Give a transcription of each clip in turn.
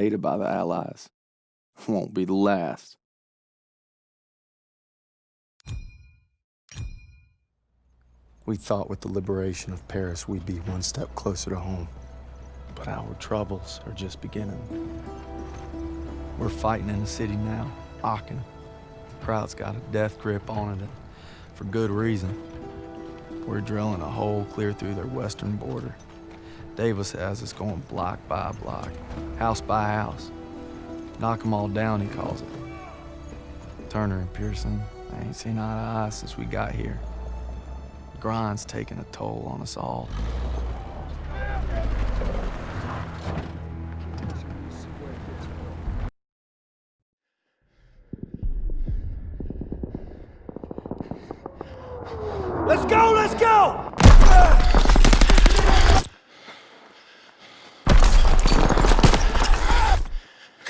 aided by the Allies. Won't be the last. We thought with the liberation of Paris we'd be one step closer to home. But our troubles are just beginning. We're fighting in the city now, Aachen. The crowd's got a death grip on it, for good reason. We're drilling a hole clear through their western border. Davis has us going block by block, house by house. Knock 'em all down, he calls it. Turner and Pierson, I ain't seen eye to eye since we got here. The grind's taking a toll on us all. Let's go, let's go!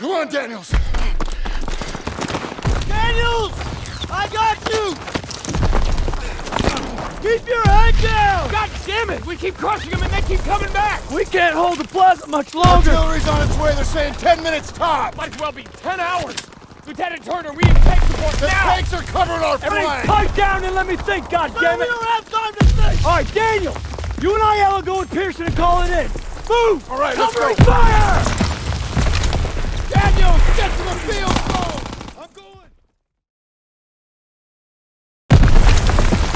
Come on, Daniels! Daniels! I got you! Keep your head down! God damn it! We keep crushing them and they keep coming back! We can't hold the plaza much longer! Artillery's on its way, they're saying 10 minutes top! Might as well be 10 hours! Lieutenant Turner, we need tank support The now! tanks are covering our Everybody flank! pipe down and let me think, God damn it! We don't have time to think! All right, Daniel! You and I will go with Pierson and call it in. Move! All right, let's go. fire! Get to the field phone! I'm going!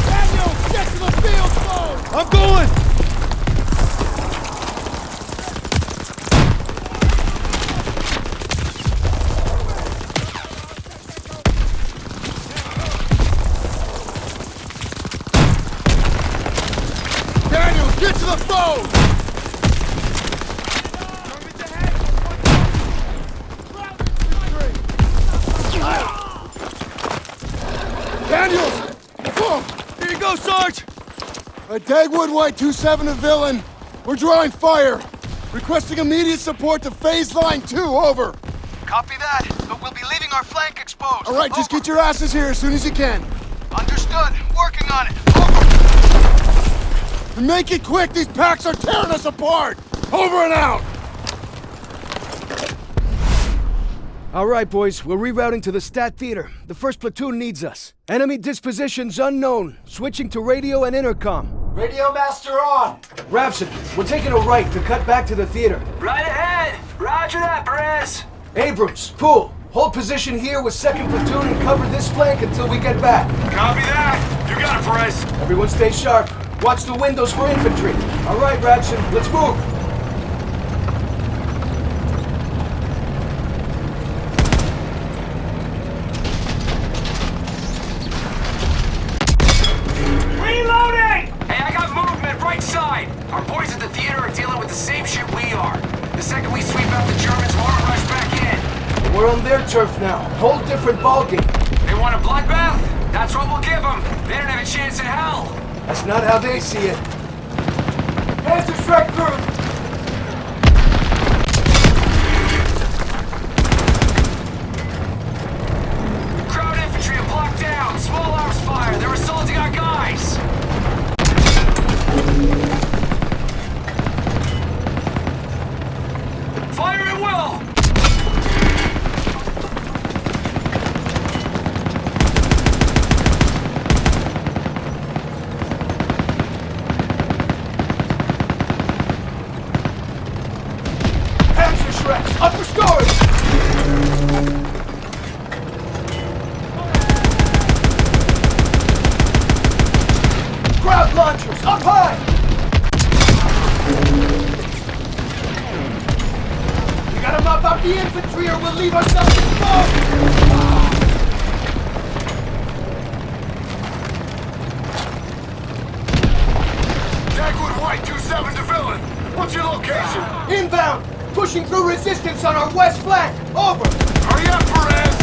Daniels, get to the field phone! I'm going! Get to the phone! Daniels! Whoa! Here you go, Sarge! Uh, Dagwood White 2-7 to Villain. We're drawing fire. Requesting immediate support to phase line 2, over. Copy that, but we'll be leaving our flank exposed. All right, just get your asses here as soon as you can. Understood. Working on it. Over. And make it quick, these packs are tearing us apart! Over and out! All right, boys, we're rerouting to the Stadt Theater. The first platoon needs us. Enemy dispositions unknown. Switching to radio and intercom. Radio master on! Rapson, we're taking a right to cut back to the theater. Right ahead! Roger that, Perez! Abrams, Poole, hold position here with second platoon and cover this flank until we get back. Copy that! You got it, Perez! Everyone stay sharp. Watch the windows for infantry. All right, Rapson, let's move. Our boys at the theater are dealing with the same shit we are. The second we sweep out the Germans, we'll rush back in. We're on their turf now. Whole different ballgame. They want a bloodbath? That's what we'll give them. They don't have a chance in hell. That's not how they see it. The strike crew. Launchers, up high! We gotta mop out the infantry or we'll leave ourselves exposed! Dagwood White 2-7 to Villain. What's your location? Inbound! Pushing through resistance on our west flank! Over! Hurry up, Perez!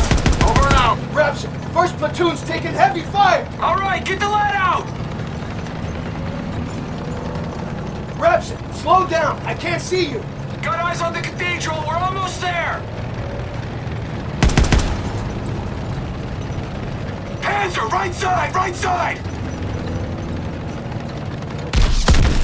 Over and out! Rapson, first platoon's taking heavy fire! All right, get the lead out! Rapson, slow down. I can't see you. Got eyes on the cathedral. We're almost there. Panzer, right side, right side!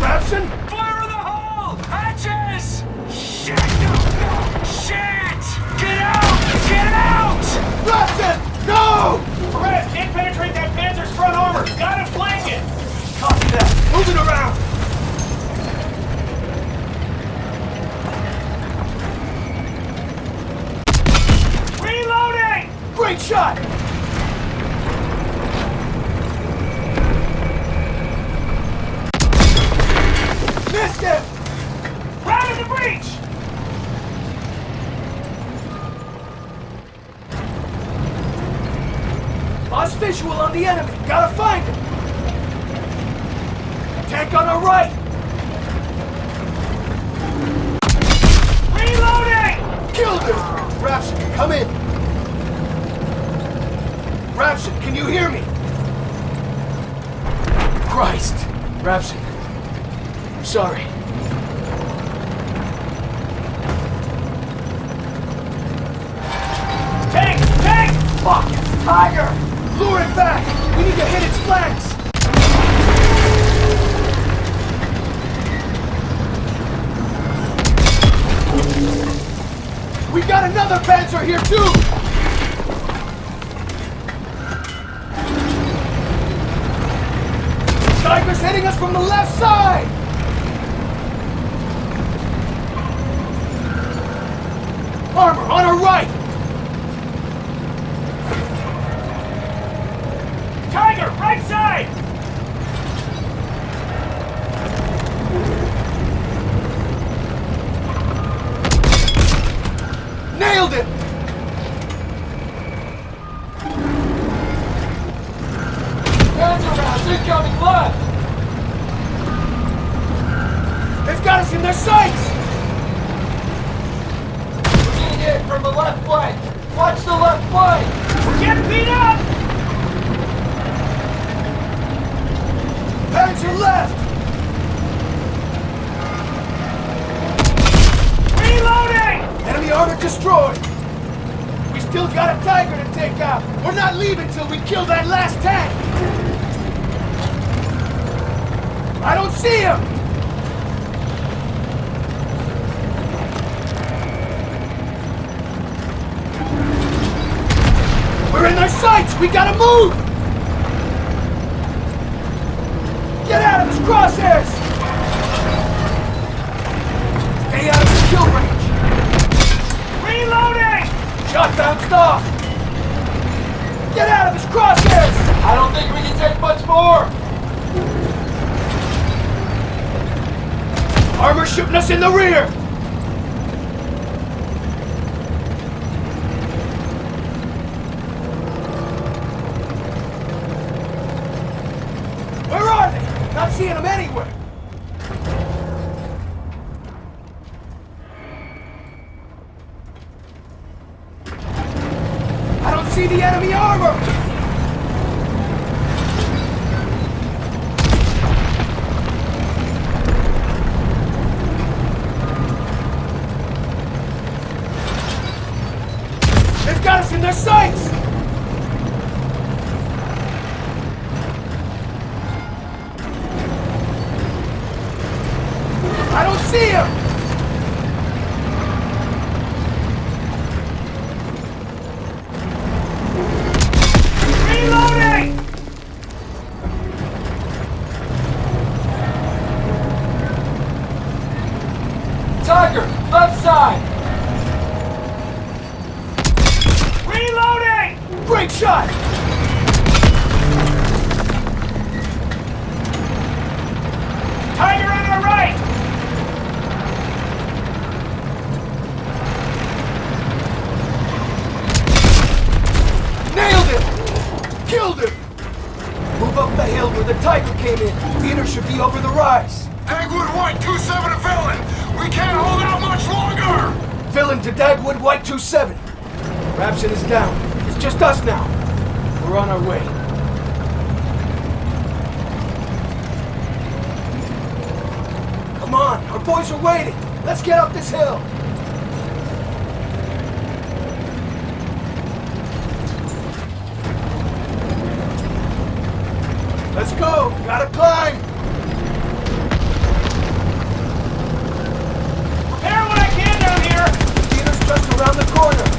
Rapson? Fire in the hole! Hatches! Shit! No, no! Shit! Get out! Get out! Rapson! No! Brad, can't penetrate that Panzer's front armor! Gotta flank it! Copy that! Move it around! Great shot! Missed him! Round in the breach! Lost visual on the enemy. Gotta find him. Tank on our right. Reloading! Killed him. Rapson, come in. Rapson, can you hear me? Christ. Rapson. I'm sorry. Tank! Tank! Fuck! Tiger! Lure it back! We need to hit its flanks! We got another Panzer here too! Tiger's hitting us from the left side! Armor on our right! Got us in their sights! We're getting hit from the left flank! Watch the left flank! We're getting beat up! Panzer left! Reloading! Enemy armor destroyed! We still got a Tiger to take out! We're not leaving till we kill that last tank! I don't see him! In their sights! We gotta move! Get out of his crosshairs! Stay out of his kill range! Reloading! Shot bounced off! Get out of his crosshairs! I don't think we can take much more! Armor shooting us in the rear! Where are they? Not seeing them anywhere! I don't see the enemy armor! They've got us in their sights! Over the rise. Dagwood White 2-7 to Villain! We can't hold out much longer! Villain to Dagwood White 2-7. Rapson is down. It's just us now. We're on our way. Come on, our boys are waiting. Let's get up this hill. Let's go. Gotta climb. around the corner.